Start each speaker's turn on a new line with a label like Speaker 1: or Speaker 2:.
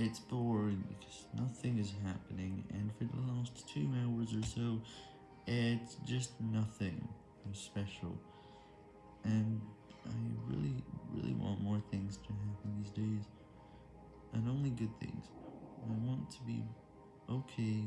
Speaker 1: It's boring because nothing is happening, and for the last two hours or so, it's just nothing special. And I really, really want more things to happen these days, and only good things. I want to be okay.